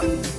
Nice!